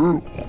Ooh.